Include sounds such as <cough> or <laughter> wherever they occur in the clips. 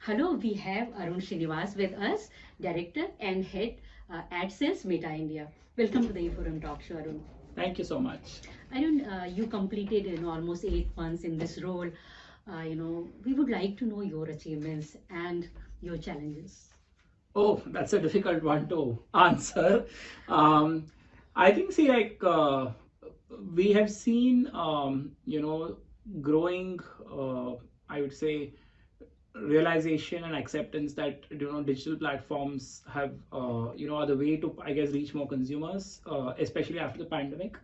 Hello, we have Arun Srinivas with us, Director and Head uh, AdSense Meta India. Welcome to the Forum Talk Show, Arun. Thank you so much. Arun, uh, you completed you know, almost eight months in this role. Uh, you know, we would like to know your achievements and your challenges. Oh, that's a difficult one to <laughs> answer. Um, I think, see, like uh, we have seen, um, you know, growing, uh, I would say, realization and acceptance that you know digital platforms have uh, you know are the way to I guess reach more consumers, uh, especially after the pandemic.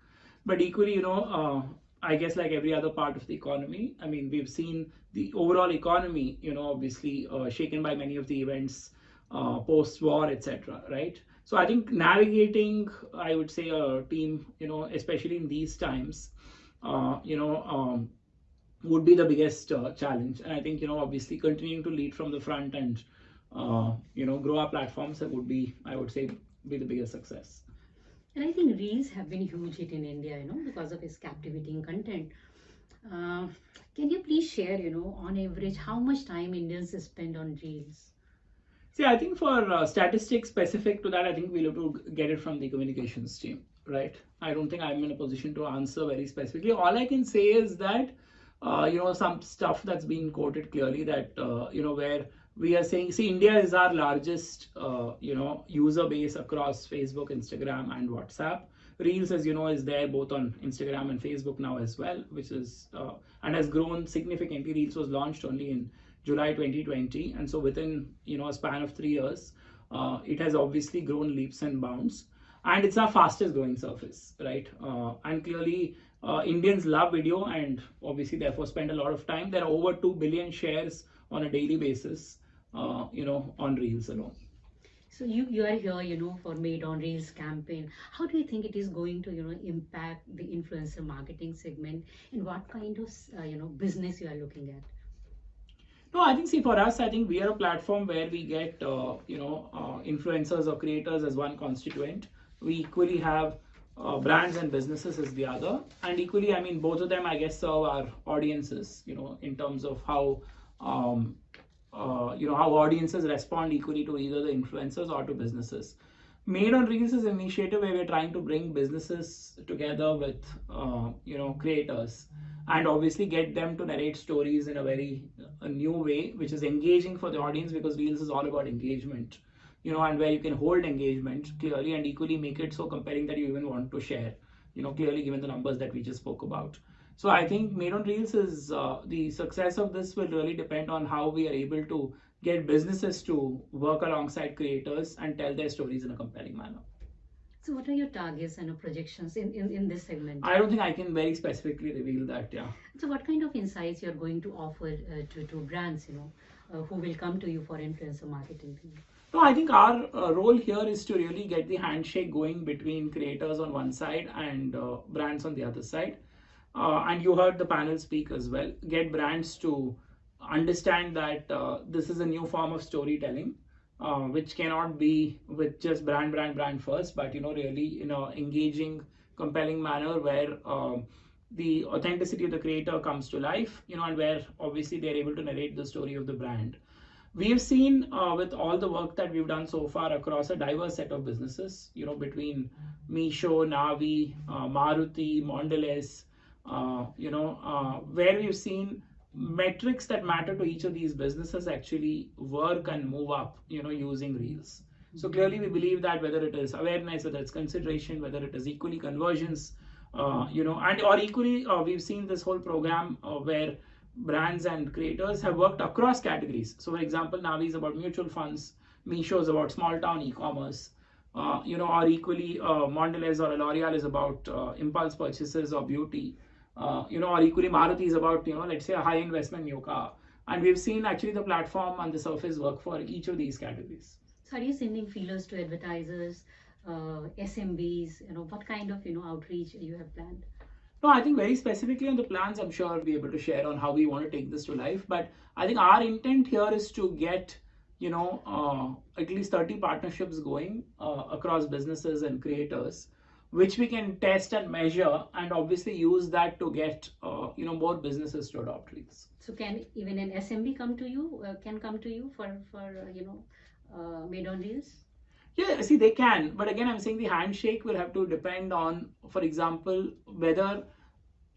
But equally, you know, uh, I guess like every other part of the economy, I mean, we've seen the overall economy, you know, obviously uh, shaken by many of the events uh, post-war, etc. Right. So I think navigating, I would say, a team, you know, especially in these times, uh, you know, um, would be the biggest uh, challenge. And I think, you know, obviously continuing to lead from the front and, uh, you know, grow our platforms would be, I would say, be the biggest success. And I think Reels have been huge hit in India, you know, because of its captivating content. Uh, can you please share, you know, on average, how much time Indians spend on Reels? See, I think for uh, statistics specific to that, I think we'll have to get it from the communications team, right? I don't think I'm in a position to answer very specifically. All I can say is that, uh, you know, some stuff that's been quoted clearly that, uh, you know, where we are saying, see, India is our largest, uh, you know, user base across Facebook, Instagram, and WhatsApp. Reels, as you know, is there both on Instagram and Facebook now as well, which is uh, and has grown significantly. Reels was launched only in July 2020, and so within you know a span of three years, uh, it has obviously grown leaps and bounds, and it's our fastest growing surface, right? Uh, and clearly, uh, Indians love video, and obviously therefore spend a lot of time. There are over two billion shares on a daily basis, uh, you know, on Reels alone. So you, you are here, you know, for Made on Reels campaign. How do you think it is going to, you know, impact the influencer marketing segment and what kind of, uh, you know, business you are looking at? No, I think see for us, I think we are a platform where we get uh, you know uh, influencers or creators as one constituent. We equally have uh, brands and businesses as the other, and equally, I mean, both of them, I guess, serve our audiences. You know, in terms of how um, you know how audiences respond equally to either the influencers or to businesses. Made on Reels is an initiative where we're trying to bring businesses together with uh, you know creators and obviously get them to narrate stories in a very a new way, which is engaging for the audience because Reels is all about engagement, you know, and where you can hold engagement clearly and equally make it so compelling that you even want to share, you know, clearly given the numbers that we just spoke about. So I think Made on Reels is uh, the success of this will really depend on how we are able to get businesses to work alongside creators and tell their stories in a compelling manner. So what are your targets and your projections in, in, in this segment? I don't think I can very specifically reveal that, yeah. So what kind of insights you're going to offer uh, to, to brands, you know, uh, who will come to you for influencer marketing? No, I think our uh, role here is to really get the handshake going between creators on one side and uh, brands on the other side. Uh, and you heard the panel speak as well. Get brands to understand that uh, this is a new form of storytelling uh, which cannot be with just brand, brand, brand first, but you know, really in a engaging, compelling manner where um, the authenticity of the creator comes to life, you know, and where obviously they're able to narrate the story of the brand. We've seen uh, with all the work that we've done so far across a diverse set of businesses, you know, between Meesho, Navi, uh, Maruti, Mondelez, uh, you know, uh, where we've seen metrics that matter to each of these businesses actually work and move up you know using reels. So clearly we believe that whether it is awareness whether it's consideration whether it is equally conversions uh, you know and or equally uh, we've seen this whole program uh, where brands and creators have worked across categories. So for example navi is about mutual funds Meesho is about small town e-commerce uh, you know or equally uh, mondelez or l'oreal is about uh, impulse purchases or beauty uh, you know, or equally Maruti is about, you know, let's say a high investment new car. And we've seen actually the platform on the surface work for each of these categories. So are you sending feelers to advertisers, uh, SMBs, you know, what kind of, you know, outreach you have planned? No, I think very specifically on the plans, I'm sure I'll be able to share on how we want to take this to life. But I think our intent here is to get, you know, uh, at least 30 partnerships going uh, across businesses and creators which we can test and measure, and obviously use that to get uh, you know more businesses to adopt Reels. So can even an SMB come to you? Uh, can come to you for for uh, you know uh, Made on Reels Yeah, see, they can, but again, I'm saying the handshake will have to depend on, for example, whether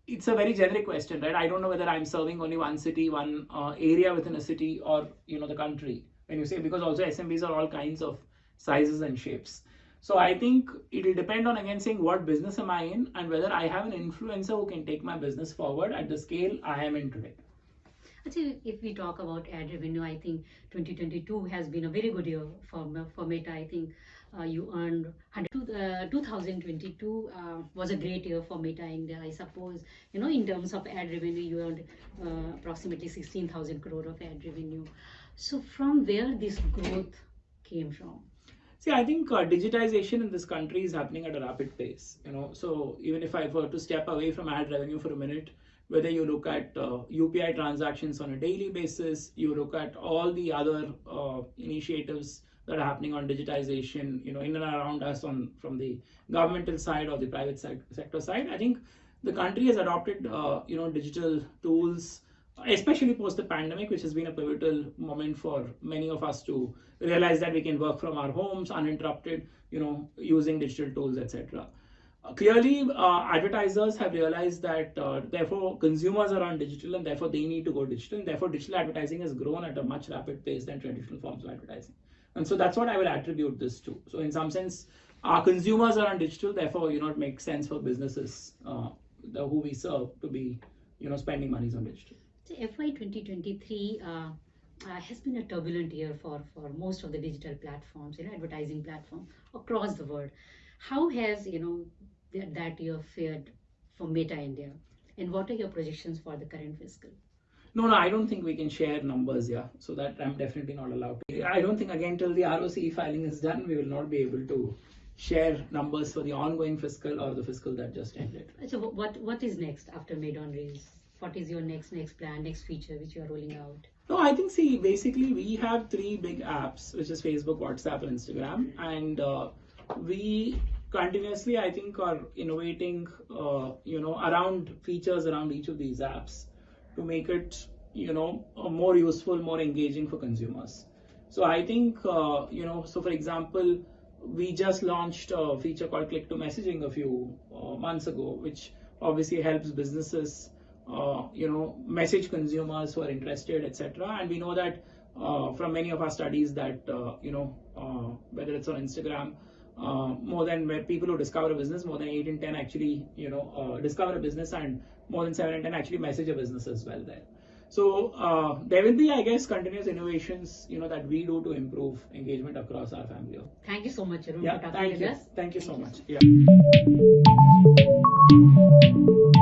it's a very generic question, right? I don't know whether I'm serving only one city, one uh, area within a city, or you know the country. When you say because also SMBs are all kinds of sizes and shapes. So I think it will depend on again saying what business am I in and whether I have an influencer who can take my business forward at the scale I am in today. Actually, if we talk about ad revenue, I think 2022 has been a very good year for for Meta. I think uh, you earned 100, uh, 2022 uh, was a great year for Meta India. I suppose you know in terms of ad revenue, you earned uh, approximately 16,000 crore of ad revenue. So from where this growth came from? See, I think uh, digitization in this country is happening at a rapid pace. You know, so even if I were to step away from ad revenue for a minute, whether you look at uh, UPI transactions on a daily basis, you look at all the other uh, initiatives that are happening on digitization, you know, in and around us on from the governmental side or the private sector side. I think the country has adopted, uh, you know, digital tools, especially post the pandemic, which has been a pivotal moment for many of us to realize that we can work from our homes uninterrupted, you know, using digital tools, etc. Clearly, uh, advertisers have realized that uh, therefore consumers are on digital and therefore they need to go digital. And therefore, digital advertising has grown at a much rapid pace than traditional forms of advertising. And so that's what I will attribute this to. So, in some sense, our consumers are on digital, therefore, you know, it makes sense for businesses uh, the, who we serve to be, you know, spending monies on digital. So FY 2023 uh, uh, has been a turbulent year for, for most of the digital platforms, you know, advertising platform across the world. How has, you know, that, that year fared for Meta India? And what are your projections for the current fiscal? No, no, I don't think we can share numbers, yeah. So that I'm definitely not allowed to. I don't think, again, till the ROC filing is done, we will not be able to share numbers for the ongoing fiscal or the fiscal that just ended. So what what is next after Made on Reels? What is your next next plan, next feature which you are rolling out? No, I think see basically we have three big apps, which is Facebook, WhatsApp, and Instagram, and uh, we continuously I think are innovating, uh, you know, around features around each of these apps to make it you know more useful more engaging for consumers so i think uh, you know so for example we just launched a feature called click to messaging a few uh, months ago which obviously helps businesses uh, you know message consumers who are interested etc and we know that uh, from many of our studies that uh, you know uh, whether it's on instagram uh, more than people who discover a business, more than 8 in 10 actually, you know, uh, discover a business and more than 7 in 10 actually message a business as well there. So uh, there will be, I guess, continuous innovations, you know, that we do to improve engagement across our family. Thank you so much, Arun, yeah, thank you. Thank you thank so you. much. Yeah.